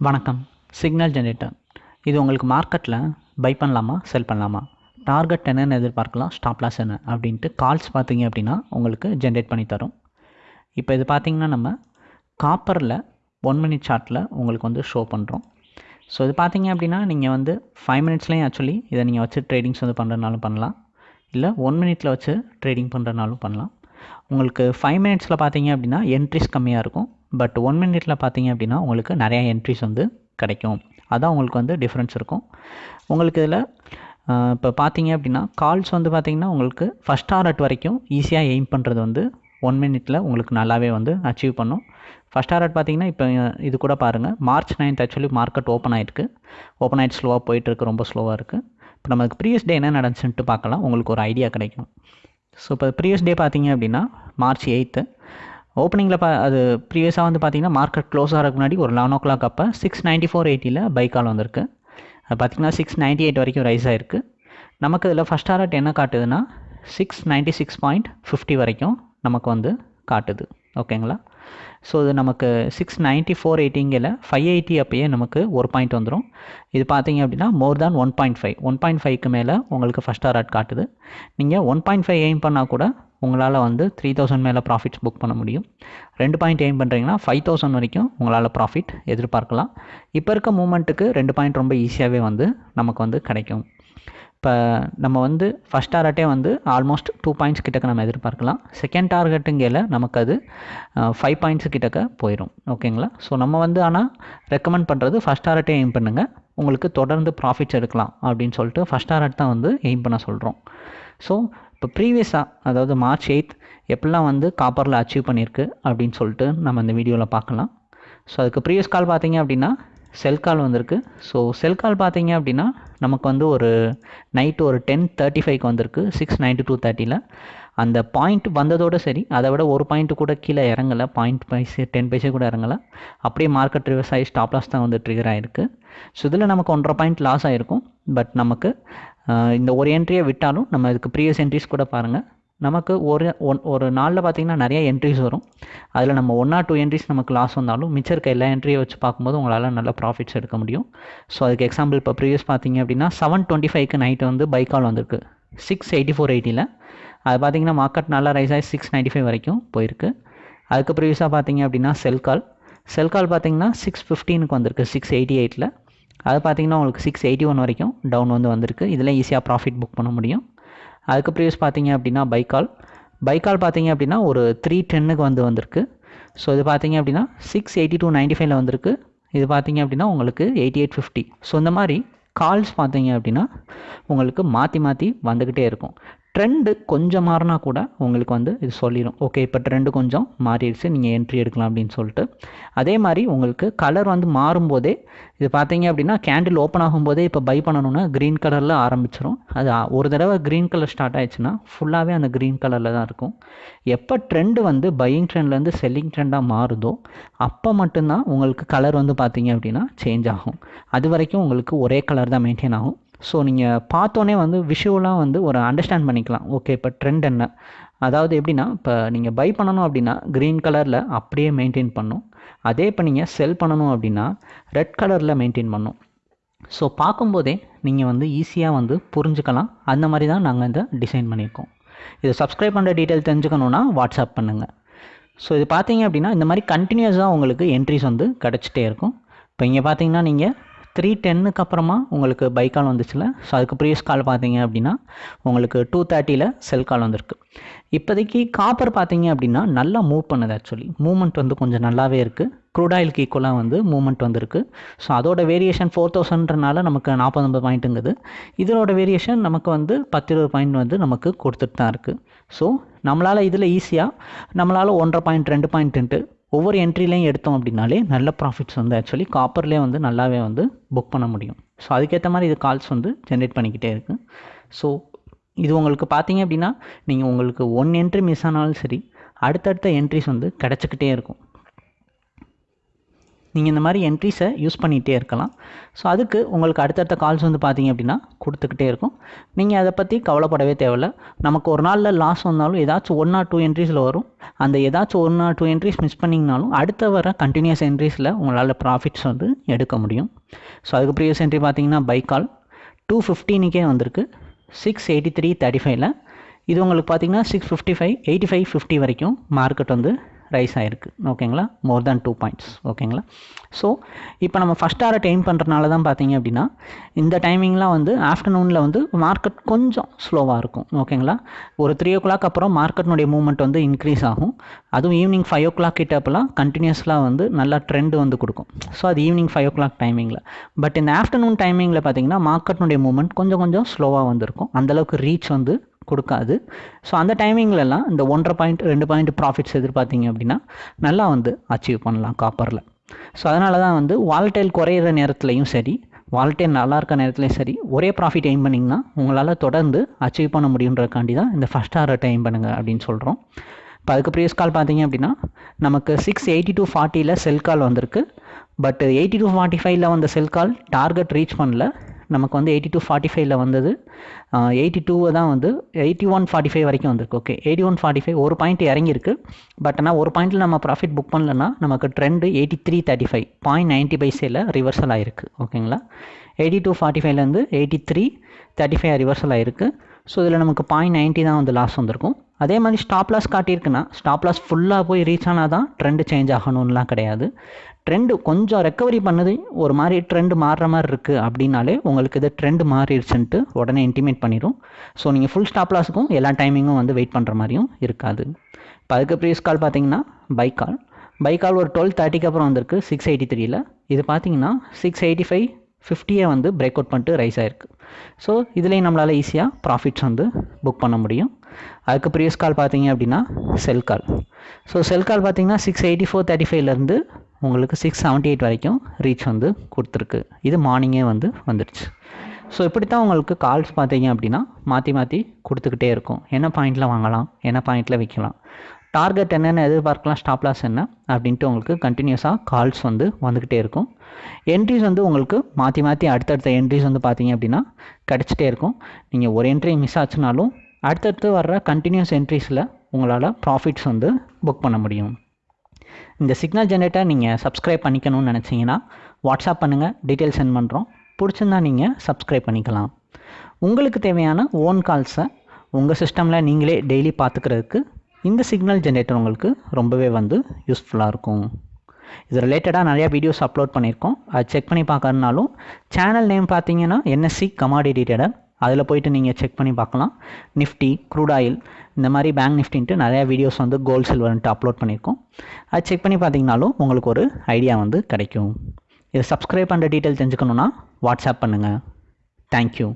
வணக்கம். Signal generator இது உங்களுக்கு மார்க்கெட்டில் பை பண்ணலாமா செல் பண்ணலாமா? டார்கெட் என்னென்னு எதிர்பார்க்கலாம் ஸ்டாப் லாஸ் என்ன அப்படின்ட்டு கால்ஸ் பார்த்தீங்க அப்படின்னா உங்களுக்கு ஜென்ரேட் பண்ணி தரும். இப்போ இது பார்த்தீங்கன்னா நம்ம காப்பரில் ஒன் மினிட் சார்ட்டில் உங்களுக்கு வந்து ஷோ பண்ணுறோம் ஸோ இது பார்த்தீங்க அப்படின்னா நீங்கள் வந்து ஃபைவ் மினிட்ஸ்லேயும் ஆக்சுவலி இதை நீங்கள் வச்சு ட்ரேடிங்ஸ் வந்து பண்ணுறதுனாலும் பண்ணலாம். இல்லை ஒன் மினிட்டில் வச்சு ட்ரேடிங் பண்ணுறதுனாலும் பண்ணலாம். உங்களுக்கு ஃபைவ் மினிட்ஸில் பார்த்தீங்க அப்படின்னா என்ட்ரிஸ் கம்மியாக இருக்கும். பட் ஒன் மினிட்ல பார்த்தீங்க அப்படின்னா உங்களுக்கு நிறையா என்ட்ரிஸ் வந்து கிடைக்கும். அதான் உங்களுக்கு வந்து டிஃப்ரென்ஸ் இருக்கும். உங்களுக்கு இதில் இப்போ பார்த்தீங்க அப்படின்னா கால்ஸ் வந்து பார்த்தீங்கன்னா உங்களுக்கு ஃபஸ்ட் ஆர்ட் வரைக்கும் ஈஸியாக எய்ம் பண்ணுறது வந்து ஒன் மினிட்டில் உங்களுக்கு நல்லாவே வந்து அச்சீவ் பண்ணும். ஃபஸ்ட் ஆர்ட் பார்த்தீங்கன்னா இப்போ இது கூட பாருங்கள் March ninth actually market open ஆகிருக்கு ஓப்பன் ஆகிட்டு ஸ்லோவாக போயிட்டுருக்கு ரொம்ப ஸ்லோவாக இருக்குது இப்போ நமக்கு ப்ரீவியஸ் டே என்ன நடந்துச்சுன்ட்டு பார்க்கலாம். உங்களுக்கு ஒரு ஐடியா கிடைக்கும். ஸோ இப்போ ப்ரீவியஸ் டே பார்த்தீங்க அப்படின்னா மார்ச் எயித்து ஓப்பனிங்கில் பா அது ப்ரீவியஸாக வந்து பார்த்தீங்கன்னா மார்க்கெட் க்ளோஸ் ஆகிறதுக்கு முன்னாடி ஒரு லெவன் ஓ கிளாக் அப்போ சிக்ஸ் நைன்ட்டி ஃபோர் எயிட்டியில் பைக்கால் வந்திருக்கு. அது பார்த்திங்கன்னா சிக்ஸ் நைன்ட்டி எயிட் வரைக்கும் ரைஸ் ஆகிருக்கு நமக்கு இதில் ஃபஸ்ட் டாரட் என்ன காட்டுதுன்னா six ninety six point fifty வரைக்கும் நமக்கு வந்து காட்டுது. ஓகேங்களா? ஸோ இது நமக்கு சிக்ஸ் நைன்ட்டி ஃபோர் எயிட்டிங்கில் ஃபைவ் எயிட்டி அப்பயே நமக்கு ஒரு பாயிண்ட் வந்துடும் இது பார்த்தீங்க அப்படின்னா more than one point five one point ஃபைவ்க்கு மேலே உங்களுக்கு ஃபஸ்ட் ஆர்ட் காட்டுது. நீங்கள் ஒன் பாயிண்ட் ஃபைவ் எய்ம் பண்ணால் கூட உங்களால் வந்து த்ரீ தௌசண்ட் மேலே ப்ராஃபிட்ஸ் புக் பண்ண முடியும். ரெண்டு பாயிண்ட் எய்ம் பண்ணுறீங்கன்னா ஃபைவ் தௌசண்ட் வரைக்கும் உங்களால் ப்ராஃபிட் எதிர்பார்க்கலாம். இப்போ இருக்க மூமெண்ட்டுக்கு ரெண்டு பாயிண்ட் ரொம்ப ஈஸியாகவே வந்து நமக்கு வந்து கிடைக்கும். இப்போ நம்ம வந்து ஃபஸ்ட் டார்கெட்டே வந்து ஆல்மோஸ்ட் டூ பாயிண்ட்ஸ் கிட்டக்க நம்ம எதிர்பார்க்கலாம். செகண்ட் டார்கெட்டுங்கையில் நமக்கு அது ஃபைவ் பாயிண்ட்ஸ் கிட்டக்க போயிடும் ஓகேங்களா ஸோ நம்ம வந்து ஆனால் ரெக்கமெண்ட் பண்ணுறது ஃபஸ்ட் டார்கெட்டே எய்ம் பண்ணுங்கள் உங்களுக்கு தொடர்ந்து ப்ராஃபிட்ஸ் எடுக்கலாம் அப்படின்னு சொல்லிட்டு ஃபஸ்ட் டார்கெட் தான் வந்து எய்ம் பண்ண சொல்கிறோம் ஸோ இப்போ ப்ரீவியஸாக அதாவது மார்ச் எயித் எப்படிலாம் வந்து காப்பரில் அச்சீவ் பண்ணியிருக்கு அப்படின்னு சொல்லிட்டு நம்ம இந்த வீடியோவில் பார்க்கலாம். ஸோ அதுக்கு ப்ரீவியஸ் கால் பார்த்தீங்க அப்படின்னா செல் கால் வந்திருக்கு. ஸோ செல் கால் பார்த்தீங்க அப்படின்னா நமக்கு வந்து ஒரு நைட்டு ஒரு டென் தேர்ட்டி ஃபைவ்க்கு வந்திருக்கு சிக்ஸ் நைன்டி டூ தேர்ட்டியில் அந்த பாயிண்ட் வந்ததோடு சரி அதை விட ஒரு பாயிண்ட்டு கூட கீழே இறங்கலை பாயிண்ட் பைசே டென் பைசே கூட இறங்கலை. அப்படியே மார்க்கெட் ரிவர்ஸ் ஆகி ஸ்டாப் லாஸ் தான் வந்து ட்ரிகர் ஆகிருக்கு ஸோ இதில் நமக்கு ஒன்றரை பாயிண்ட் லாஸ் ஆகிருக்கும் பட் நமக்கு இந்த ஒரு என்ட்ரியை விட்டாலும் நம்ம இதுக்கு ப்ரீவியஸ் என்ட்ரிஸ் கூட பாருங்கள் நமக்கு ஒரு ஒன் ஒரு நாளில் பார்த்திங்கன்னா நிறைய என்ட்ரிஸ் வரும். அதில் நம்ம ஒன் ஆர் டூ என்ட்ரிஸ் நமக்கு லாஸ் வந்தாலும் மிச்சம் இருக்க எல்லா என்ட்ரியை வச்சு பார்க்கும்போது உங்களால் நல்ல ப்ராஃபிட்ஸ் எடுக்க முடியும். ஸோ அதுக்கு எக்ஸாம்பிள் இப்போ ப்ரீவியஸ் பார்த்தீங்க அப்படின்னா செவன் டுவெண்ட்டி ஃபைவ்க்கு நைட்டு வந்து பைக்கால் வந்திருக்கு. சிக்ஸ் எயிட்டி ஃபோர் எயிட்டியில் அது பார்த்தீங்கன்னா மார்க்கெட் நல்லா ரைஸ் ஆகி சிக்ஸ் நைன்ட்டி ஃபைவ் வரைக்கும் போயிருக்கு. அதுக்கு ப்ரீவியஸாக பார்த்தீங்க அப்படின்னா செல் கால் செல் கால் பார்த்தீங்கன்னா சிக்ஸ் ஃபிஃப்டீனுக்கு வந்திருக்கு சிக்ஸ் எயிட்டி எயிட்டில் அது பார்த்தீங்கன்னா உங்களுக்கு சிக்ஸ் எயிட்டி ஒன் வரைக்கும் டவுன் வந்து வந்திருக்கு. இதில் ஈஸியாக ப்ராஃபிட் புக் பண்ண முடியும். அதுக்கு ப்ரீவியஸ் பார்த்தீங்க அப்படின்னா பைக்கால். பைக்கால் பார்த்தீங்க அப்படின்னா ஒரு த்ரீ டென்னுக்கு வந்து வந்திருக்கு. ஸோ இது பார்த்தீங்க அப்படின்னா சிக்ஸ் எயிட்டி டூ நைன்ட்டி ஃபைவ்ல வந்திருக்கு. இது பார்த்தீங்க அப்படின்னா உங்களுக்கு எயிட்டி எயிட் ஃபிஃப்டி ஸோ இந்த மாதிரி கால்ஸ் பார்த்தீங்க அப்படின்னா உங்களுக்கு மாற்றி மாற்றி வந்துக்கிட்டே இருக்கும். ட்ரெண்டு கொஞ்சம் மாறினா கூட உங்களுக்கு வந்து இது சொல்லிடும் ஓகே இப்போ ட்ரெண்டு கொஞ்சம் மாறிடுச்சு நீங்கள் என்ட்ரி எடுக்கலாம் அப்படின்னு சொல்லிட்டு. அதே மாதிரி உங்களுக்கு கலர் வந்து மாறும்போதே இது பார்த்தீங்க அப்படின்னா கேண்டில் ஓப்பன் ஆகும்போதே இப்போ பை பண்ணணுன்னா க்ரீன் கலரில் ஆரம்பிச்சிடும் அது ஒரு தடவை க்ரீன் கலர் ஸ்டார்ட் ஆயிடுச்சுன்னா ஃபுல்லாகவே அந்த க்ரீன் கலரில் தான் இருக்கும். எப்போ ட்ரெண்டு வந்து பையிங் ட்ரெண்ட்லேருந்து செல்லிங் ட்ரெண்டாக மாறுதோ அப்போ மட்டும்தான் உங்களுக்கு கலர் வந்து பார்த்தீங்க அப்படின்னா சேஞ்ச் ஆகும். அது வரைக்கும் உங்களுக்கு ஒரே கலர் தான் மெயின்டைன் ஆகும். ஸோ நீங்கள் பார்த்தோன்னே வந்து விஷுவலாக வந்து ஒரு அண்டர்ஸ்டாண்ட் பண்ணிக்கலாம். ஓகே இப்போ ட்ரெண்ட் என்ன? அதாவது எப்படின்னா இப்போ நீங்கள் பை பண்ணணும் அப்படின்னா க்ரீன் கலரில் அப்படியே மெயின்டைன் பண்ணும். அதே இப்போ நீங்கள் செல் பண்ணணும் அப்படின்னா ரெட் கலரில் மெயின்டைன் பண்ணும். ஸோ பார்க்கும்போதே நீங்கள் வந்து ஈஸியாக வந்து புரிஞ்சுக்கலாம். அந்த மாதிரி தான் நாங்கள் இதை டிசைன் பண்ணியிருக்கோம். இதை சப்ஸ்கிரைப் பண்ணுற டீட்டெயில் தெரிஞ்சுக்கணுன்னா வாட்ஸ்அப் பண்ணுங்கள் ஸோ இது பார்த்தீங்க அப்படின்னா இந்த மாதிரி கண்டினியூஸாக உங்களுக்கு என்ட்ரிஸ் வந்து கிடச்சிட்டே இருக்கும். இப்போ இங்கே பார்த்தீங்கன்னா நீங்கள் த்ரீ டென்னுக்கு அப்புறமா உங்களுக்கு பை கால் வந்துச்சுல. ஸோ அதுக்கு ப்ரீவியஸ் கால் பார்த்தீங்க அப்படின்னா உங்களுக்கு டூ தேர்ட்டியில் செல் கால் வந்திருக்கு. இப்போதைக்கு காப்பர் பார்த்தீங்க அப்படின்னா நல்லா மூவ் பண்ணுது ஆக்சுவலி மூமெண்ட் வந்து கொஞ்சம் நல்லாவே இருக்குது க்ரூட் ஆயிலுக்கு ஈக்குவலாக வந்து மூமெண்ட் வந்திருக்கு. ஸோ அதோட வேரியேஷன் ஃபோர் தௌசண்ட்றனால நமக்கு நாற்பத்தொம்பது பாயிண்ட்டுங்குது இதோட வேரியேஷன் நமக்கு வந்து பத்து இருபது பாயிண்ட் வந்து நமக்கு கொடுத்துட்டு தான் இருக்குது ஸோ நம்மளால் இதில் ஈஸியாக நம்மளால் ஒன்றரை பாயிண்ட் ரெண்டு பாயிண்ட்டுன்ட்டு ஒவ்வொரு என்ட்ரிலையும் எடுத்தோம் அப்படின்னாலே நல்ல ப்ராஃபிட்ஸ் வந்து ஆக்சுவலி காப்பர்லேயே வந்து நல்லாவே வந்து புக் பண்ண முடியும். ஸோ அதுக்கேற்ற மாதிரி இது கால்ஸ் வந்து ஜென்ரேட் பண்ணிக்கிட்டே இருக்குது ஸோ இது உங்களுக்கு பார்த்தீங்க அப்படின்னா நீங்கள் உங்களுக்கு ஒன் என்ட்ரி மிஸ் ஆனாலும் சரி அடுத்தடுத்த என்ட்ரிஸ் வந்து கிடச்சிக்கிட்டே இருக்கும். நீங்கள் இந்த மாதிரி என்ட்ரிஸை யூஸ் பண்ணிகிட்டே இருக்கலாம். ஸோ அதுக்கு உங்களுக்கு அடுத்தடுத்த கால்ஸ் வந்து பார்த்தீங்க அப்படின்னா கொடுத்துக்கிட்டே இருக்கும். நீங்கள் அதை பற்றி கவலைப்படவே தேவையில்ல. நமக்கு ஒரு நாளில் லாஸ் வந்தாலும் ஏதாச்சும் ஒன் ஆர் டூ என்ட்ரிஸில் வரும். அந்த ஏதாச்சும் one or two entries miss பண்ணிங்கனாலும் அடுத்த வர கண்டினியூஸ் என்ட்ரிஸில் உங்களால் ப்ராஃபிட்ஸ் வந்து எடுக்க முடியும். ஸோ அதுக்கு ப்ரீவியஸ் என்ட்ரி பார்த்தீங்கன்னா பைக்கால் டூ ஃபிஃப்டீனுக்கே வந்திருக்கு. சிக்ஸ் எயிட்டி த்ரீ தேர்ட்டி ஃபைவ்ல இது உங்களுக்கு பார்த்தீங்கன்னா six fifty five eighty five fifty வரைக்கும் மார்க்கெட் வந்து ரைஸ் ஆகிருக்கு ஓகேங்களா? மோர் தேன் டூ பாயிண்ட்ஸ் ஓகேங்களா? ஸோ இப்போ நம்ம ஃபஸ்ட் ஹாரை டைம் பண்ணுறனால தான் பார்த்தீங்க அப்படின்னா இந்த டைமிங்லாம் வந்து ஆஃப்டர்நூனில் வந்து மார்க்கெட் கொஞ்சம் ஸ்லோவாக இருக்கும். ஓகேங்களா? ஒரு த்ரீ ஓ கிளாக் அப்புறம் மார்க்கெட்னுடைய மூவ்மெண்ட் வந்து இன்க்ரீஸ் ஆகும். அதுவும் ஈவினிங் ஃபைவ் ஓ கிளாக் கிட்டப்பெல்லாம் கண்டினியூஸ்லாம் வந்து நல்லா ட்ரெண்ட் வந்து கொடுக்கும். ஸோ அது ஈவினிங் ஃபைவ் ஓ கிளாக் டைமிங்கில் பட் இந்த ஆஃப்டர்நூன் டைமிங்கில் பார்த்தீங்கன்னா மார்க்கெட்னுடைய மூவ்மெண்ட் கொஞ்சம் கொஞ்சம் ஸ்லோவாக வந்திருக்கும். அந்தளவுக்கு ரீச் வந்து கொடுக்காது. ஸோ அந்த டைமிங்லலாம் இந்த ஒன்றரை பாயிண்ட் ரெண்டு பாயிண்ட் ப்ராஃபிட்ஸ் எதிர்பார்த்தீங்க அப்படின்னா நல்லா வந்து அச்சீவ் பண்ணலாம் காப்பரில் ஸோ அதனால தான் வந்து வால்டைல் குறையிற நேரத்துலையும் சரி வால்டைல் நல்லா இருக்க நேரத்துலையும் சரி ஒரே ப்ராஃபிட் எய்ம் பண்ணிங்கன்னா உங்களால் தொடர்ந்து அச்சீவ் பண்ண முடியுன்றக்காண்டி தான் இந்த ஃபஸ்ட் ஆரை டைம் பண்ணுங்கள் அப்படின்னு சொல்கிறோம் இப்போ அதுக்கு ப்ரீவியஸ் கால் பார்த்தீங்க அப்படின்னா நமக்கு சிக்ஸ் எயிட்டி டூ ஃபார்ட்டியில் செல் கால் வந்திருக்கு. பட் எயிட்டி டூ ஃபார்ட்டி ஃபைவ்ல வந்த செல் கால் டார்கெட் ரீச் பண்ணல. நமக்கு வந்து எயிட்டி டூ ஃபார்ட்டி ஃபைவ்ல வந்தது எயிட்டி டூவை தான் வந்து எயிட்டி ஒன் ஃபார்ட்டி ஃபைவ் வரைக்கும் வந்திருக்கு. Okay eighty one forty five ஒரு பாயிண்ட் இறங்கியிருக்கு. பட் ஆனால் ஒரு பாயிண்ட்டில் நம்ம ப்ராஃபிட் புக் பண்ணலன்னா நமக்கு trend eighty three thirty five point ninety பைசேல reversal ஆகிருக்கு ஓகேங்களா எயிட்டி டூ ஃபார்ட்டி ஃபைவ்லேருந்து eighty three thirty five reversal ஆகிருக்கு ஸோ இதில் நமக்கு பாயிண்ட் நைன்ட்டி தான் வந்து லாஸ் வந்திருக்கும். அதே மாதிரி ஸ்டாப் லாஸ் காட்டியிருக்குன்னா ஸ்டாப் லாஸ் ஃபுல்லாக போய் ரீச் ஆனால் தான் ட்ரெண்டு சேஞ்ச் ஆகணும்லாம் கிடையாது. ட்ரெண்டு கொஞ்சம் ரெக்கவரி பண்ணுது. ஒரு மாதிரி ட்ரெண்டு மாறுற மாதிரி இருக்குது அப்படின்னாலே உங்களுக்கு இது ட்ரெண்டு மாறிடுச்சுன்ட்டு உடனே இன்டிமேட் பண்ணிடும் ஸோ நீங்கள் ஃபுல் ஸ்டாப் லாஸுக்கும் எல்லா டைமிங்கும் வந்து வெயிட் பண்ணுற மாதிரியும் இருக்காது. இப்போ அதுக்கு ப்ரீஸ் கால் பார்த்தீங்கன்னா பை கால் பை கால் ஒரு டுவெல் தேர்ட்டிக்கு அப்புறம் வந்திருக்கு சிக்ஸ் எயிட்டி த்ரீயில் இது பார்த்தீங்கன்னா சிக்ஸ் எயிட்டி ஃபைவ் ஃபிஃப்டியை வந்து பிரேக் அவுட் பண்ணிட்டு ரைஸ் ஆயிருக்கு. ஸோ இதுலேயும் நம்மளால் ஈஸியாக ப்ராஃபிட்ஸ் வந்து புக் பண்ண முடியும். அதுக்கு ப்ரீவியஸ் கால் பார்த்தீங்க அப்படின்னா செல் கால் ஸோ செல் கால் பார்த்தீங்கன்னா சிக்ஸ் எயிட்டி ஃபோர் தேர்ட்டி ஃபைவ்லேருந்து உங்களுக்கு சிக்ஸ் செவன்ட்டி எயிட் வரைக்கும் ரீச் வந்து கொடுத்துருக்கு. இது மார்னிங்கே வந்து வந்துடுச்சு ஸோ இப்படி தான் உங்களுக்கு கால்ஸ் பார்த்தீங்க அப்படின்னா மாற்றி மாற்றி கொடுத்துக்கிட்டே இருக்கும். என்ன பாயிண்டில் வாங்கலாம்? என்ன பாயிண்டில் விற்கலாம்? டார்கெட் என்னென்ன எதிர்பார்க்கலாம்? ஸ்டாப் லாஸ் என்ன? அப்படின்ட்டு உங்களுக்கு கண்டினியூஸாக கால்ஸ் வந்து வந்துக்கிட்டே இருக்கும். என்ட்ரிஸ் வந்து உங்களுக்கு மாற்றி மாற்றி அடுத்தடுத்த என்ட்ரிஸ் வந்து பார்த்தீங்க அப்படின்னா கிடச்சிட்டே இருக்கும். நீங்கள் ஒரு என்ட்ரி மிஸ் ஆச்சுனாலும் அடுத்தடுத்து வர்ற கண்டினியூஸ் என்ட்ரிஸில் உங்களால் ப்ராஃபிட்ஸ் வந்து புக் பண்ண முடியும். இந்த சிக்னல் ஜென்ரேட்டர் நீங்கள் சப்ஸ்கிரைப் பண்ணிக்கணும்னு நினச்சிங்கன்னா வாட்ஸ்அப் பண்ணுங்கள் டீட்டெயில் சென்ட் பண்ணுறோம் பிடிச்சிருந்தா நீங்கள் சப்ஸ்கிரைப் பண்ணிக்கலாம். உங்களுக்கு தேவையான ஓன் கால்ஸை உங்கள் சிஸ்டமில் நீங்களே டெய்லி பார்த்துக்கிறதுக்கு இந்த சிக்னல் ஜென்ரேட்டர் உங்களுக்கு ரொம்பவே வந்து யூஸ்ஃபுல்லாக இருக்கும். இது ரிலேட்டடாக நிறையா வீடியோஸ் அப்லோட் பண்ணியிருக்கோம். அது செக் பண்ணி பார்க்கறதுனாலும் சேனல் நேம் பார்த்தீங்கன்னா என்எஸ்சி கமாடி ட்ரேடர் அதில் போயிட்டு நீங்கள் செக் பண்ணி பார்க்கலாம். நிஃப்டி க்ரூட் ஆயில் இந்த மாதிரி பேங்க் நிஃப்டின்ட்டு நிறையா வீடியோஸ் வந்து கோல்ட் சில்வர்ன்ட்டு அப்லோட் பண்ணியிருக்கோம். அது செக் பண்ணி பார்த்தீங்கனாலும் உங்களுக்கு ஒரு ஐடியா வந்து கிடைக்கும். இதை சப்ஸ்கிரைப் பண்ணுற டீட்டெயில் தெரிஞ்சுக்கணுன்னா வாட்ஸ்அப் பண்ணுங்கள் தேங்க்யூ